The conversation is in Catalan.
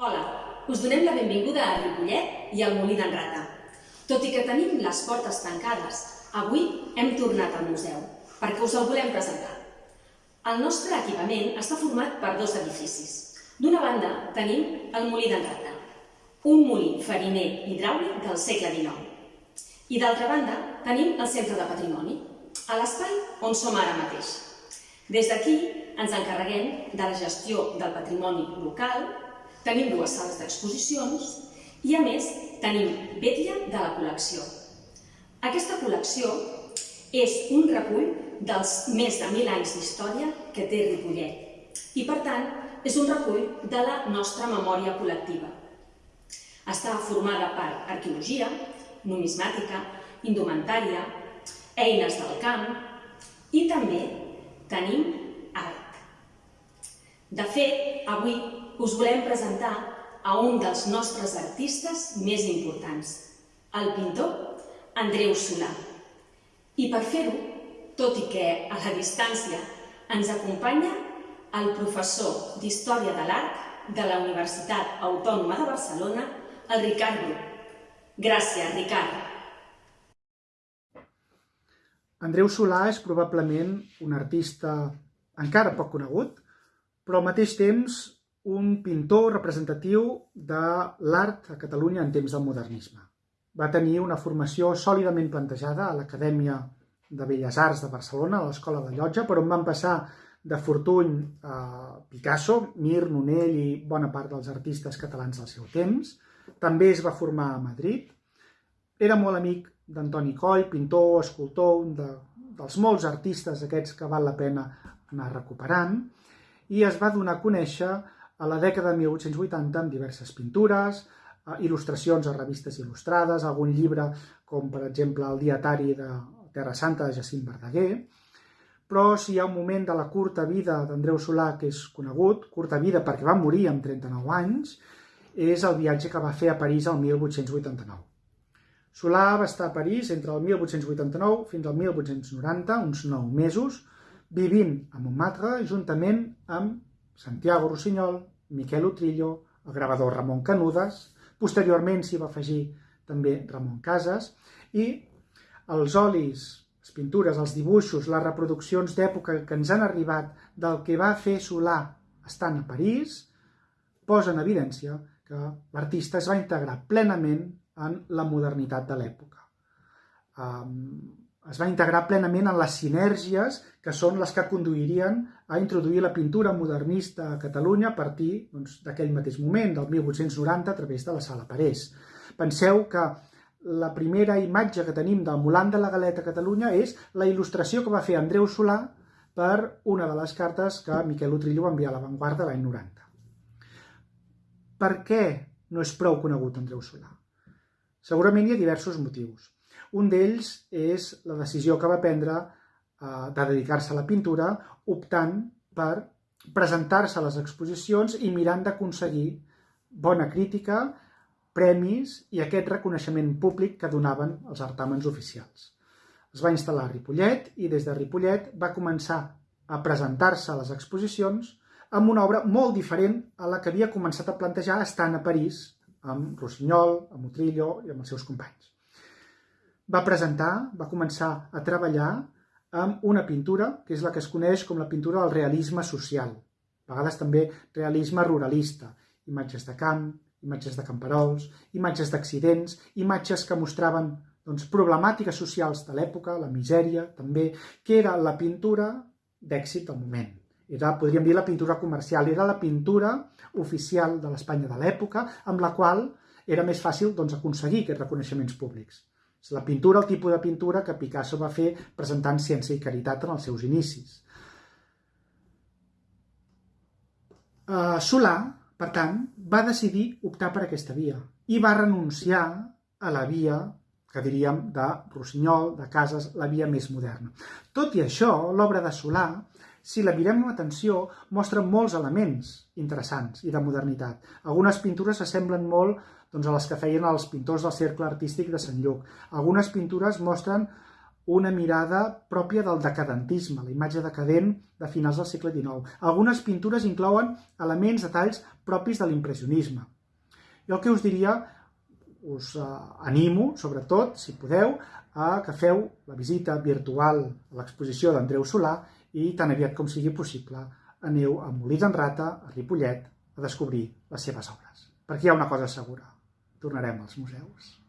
Hola, us donem la benvinguda a Ripollet i al Molí d'en Rata. Tot i que tenim les portes tancades, avui hem tornat al museu perquè us el volem presentar. El nostre equipament està format per dos edificis. D'una banda tenim el Molí d'en Rata, un molí fariner hidràulic del segle XIX. I d'altra banda tenim el Centre de Patrimoni, a l'espai on som ara mateix. Des d'aquí ens encarreguem de la gestió del patrimoni local, tenim dues sales d'exposicions i, a més, tenim vetlla de la col·lecció. Aquesta col·lecció és un recull dels més de mil anys d'història que té Ripollet i, per tant, és un recull de la nostra memòria col·lectiva. Està formada per arqueologia, numismàtica, indumentària, eines del camp i també tenim art. De fet, avui us volem presentar a un dels nostres artistes més importants, el pintor Andreu Solà. I per fer-ho, tot i que a la distància ens acompanya el professor d'Història de l'Art de la Universitat Autònoma de Barcelona, el Ricard Bru. Gràcies, Ricard. Andreu Solà és probablement un artista encara poc conegut, però al mateix temps un pintor representatiu de l'art a Catalunya en temps del modernisme. Va tenir una formació sòlidament plantejada a l'Acadèmia de Belles Arts de Barcelona, a l'Escola de Llotja, per on van passar de Fortuny a Picasso, Mir, Nonell i bona part dels artistes catalans del seu temps. També es va formar a Madrid. Era molt amic d'Antoni Coll, pintor, escultor, un de, dels molts artistes aquests que val la pena anar recuperant, i es va donar a conèixer a la dècada de 1880 amb diverses pintures, eh, il·lustracions a revistes il·lustrades, algun llibre com per exemple el dietari de Terra Santa de Jacint Verdaguer, però si hi ha un moment de la curta vida d'Andreu Solà que és conegut, curta vida perquè va morir amb 39 anys, és el viatge que va fer a París el 1889. Solà va estar a París entre el 1889 fins al 1890, uns 9 mesos, vivint a Montmartre juntament amb Santiago Rossinyol, Miquel Utrillo, el gravador Ramon Canudes, posteriorment s'hi va afegir també Ramon Casas, i els olis, les pintures, els dibuixos, les reproduccions d'època que ens han arribat del que va fer Solà estant a París, posen en evidència que l'artista es va integrar plenament en la modernitat de l'època. Es va integrar plenament en les sinergies que són les que conduirien a introduir la pintura modernista a Catalunya a partir doncs, d'aquell doncs, mateix moment, del 1890, a través de la Sala Parés. Penseu que la primera imatge que tenim del Molant de la Galeta a Catalunya és la il·lustració que va fer Andreu Solà per una de les cartes que Miquel Utrillo va enviar a l'avantguarda l'any 90. Per què no és prou conegut Andreu Solà? Segurament hi ha diversos motius. Un d'ells és la decisió que va prendre eh, de dedicar-se a la pintura optant per presentar-se a les exposicions i mirant d'aconseguir bona crítica, premis i aquest reconeixement públic que donaven els certàmens oficials. Es va instal·lar a Ripollet i des de Ripollet va començar a presentar-se a les exposicions amb una obra molt diferent a la que havia començat a plantejar estant a París amb Rossinyol, amb Utrillo i amb els seus companys. Va presentar, va començar a treballar amb una pintura que és la que es coneix com la pintura del realisme social, a vegades també realisme ruralista, imatges de camp, imatges de camperols, imatges d'accidents, imatges que mostraven doncs, problemàtiques socials de l'època, la misèria, també, que era la pintura d'èxit del moment. Era, podríem dir, la pintura comercial, era la pintura oficial de l'Espanya de l'època, amb la qual era més fàcil doncs, aconseguir aquests reconeixements públics. És la pintura, el tipus de pintura que Picasso va fer presentant ciència i caritat en els seus inicis. Uh, Solà, per tant, va decidir optar per aquesta via i va renunciar a la via que diríem de Rossinyol, de Casas, la via més moderna. Tot i això, l'obra de Solà si la mirem amb atenció, mostra molts elements interessants i de modernitat. Algunes pintures s'assemblen molt doncs, a les que feien els pintors del cercle artístic de Sant Lluc. Algunes pintures mostren una mirada pròpia del decadentisme, la imatge decadent de finals del segle XIX. Algunes pintures inclouen elements, detalls propis de l'impressionisme. Jo el que us diria, us eh, animo, sobretot, si podeu, a que feu la visita virtual a l'exposició d'Andreu Solà i tan aviat com sigui possible aneu a Molí d'en Rata, a Ripollet, a descobrir les seves obres. Perquè hi ha una cosa segura, tornarem als museus.